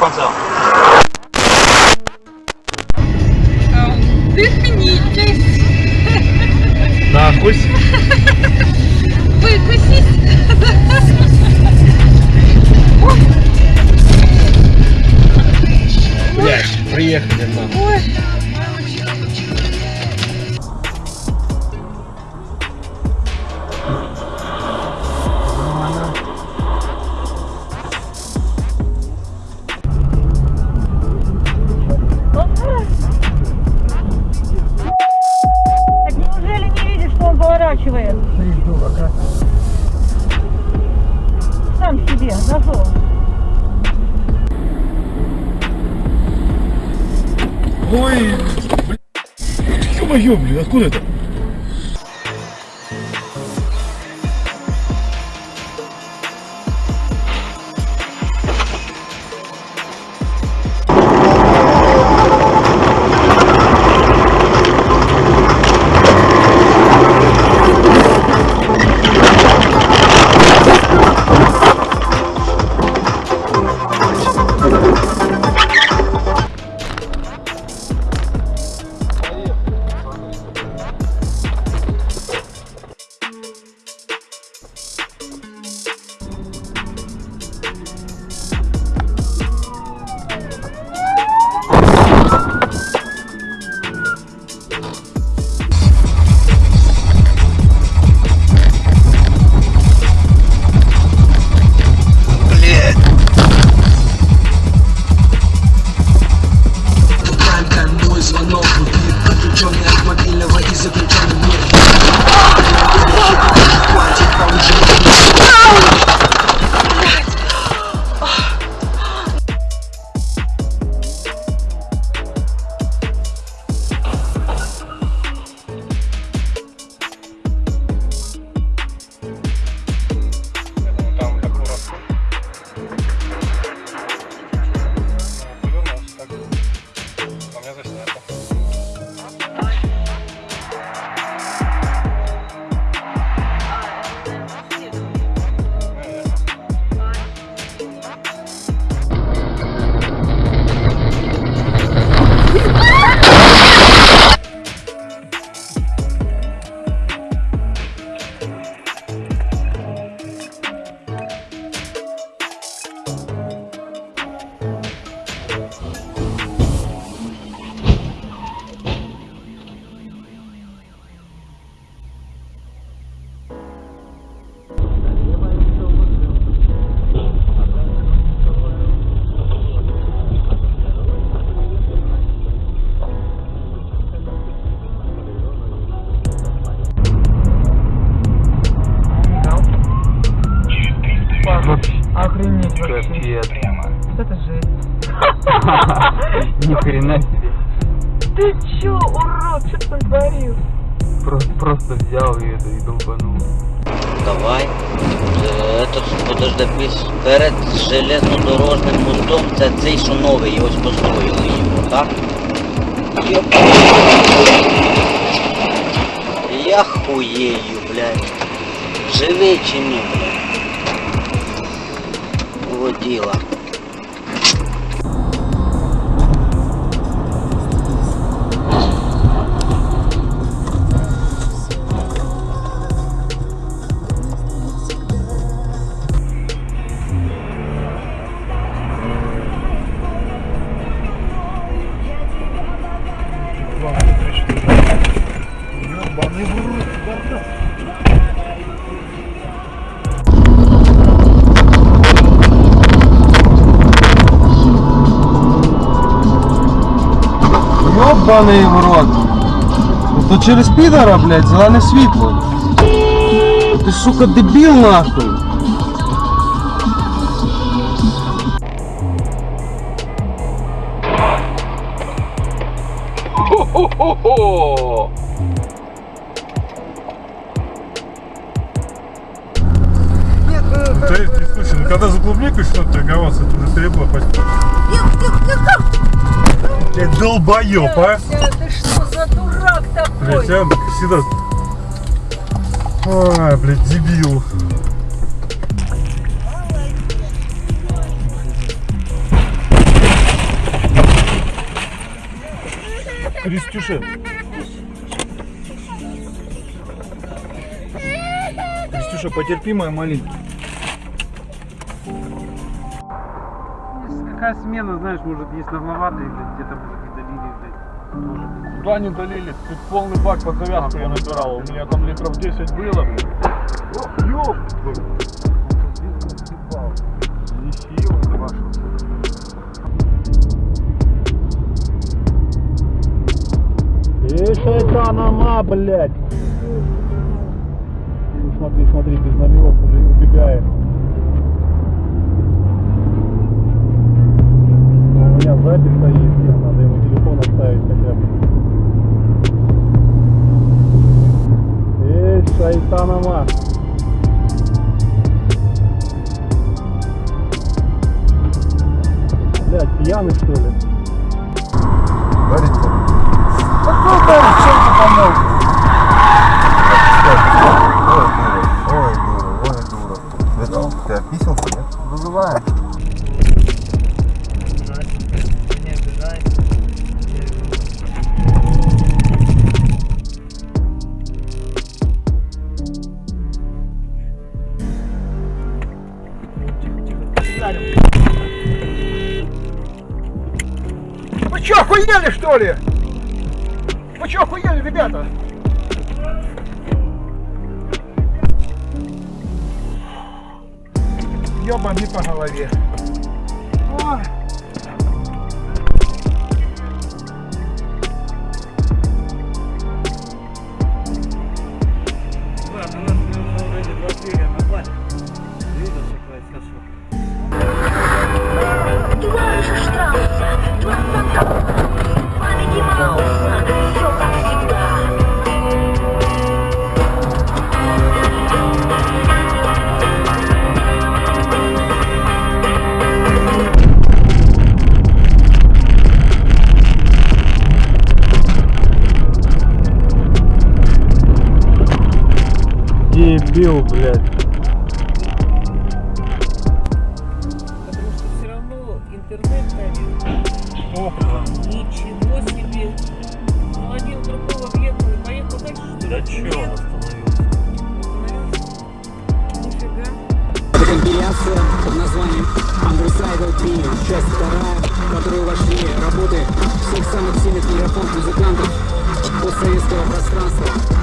пацан. Дыхнитесь, Нахуй. выкусись. Блядь, приехали нахуй. Поворачивает? Сам себе, зашел. Ой, блядь. Ё-моё, блин, откуда это? Охренеть Капец. Вот это жесть. Ни хрена себе. Ты чё, урод, что ты натворил? Просто, просто взял и это и долбанул. Давай. Е, Этот, подожди, пис- перед железнодорожним мостом це цей, що новий, ось построїли його, так? Йоп. Я хуєю, блядь. Живий чи ні, блядь? Воділа. Ёбаний в рот. Ну То через підора, блядь, зелене світло. Ти, сука, дебіл нахуй. Хо-хо-хо! Ты, ты, слушай, ну когда за клубникой что-то торговаться, это уже перебор почти. Ты долбоеб, а? а? Ты что за дурак такой? Блядь, а? я всегда... А, блядь, дебил. Крестюша. Крестюша, потерпи, моя маленькая. Какая смена, знаешь, может есть нагловатые, блядь, где-то может и долили, блядь. Тоже. Куда не долили? Тут полный бак под завязку я набирал. У меня там литров 10 было, блин. Ох, ёб! Неси его, ты вашу. Эй, шайтанама, блядь! Смотри, смотри, без номеров уже убегает. Меня запись стоит, надо ему телефон оставить хотя бы. Эй, шайтанама! Блядь, пьяный что ли? Что ли? Вы чё, охуели, ребята? Ёбани по голове. Ой. Дебил, блядь. Потому что все равно интернет камеры. Опа. Ничего себе. Ну один другого въехал и поехал дальше, что ли? Да чё он остановился? Нифига. Это компиляция под названием Undersidal Trio, часть вторая, в которую вошли работы всех самых сильных мегафон музыкантов постсоветского пространства.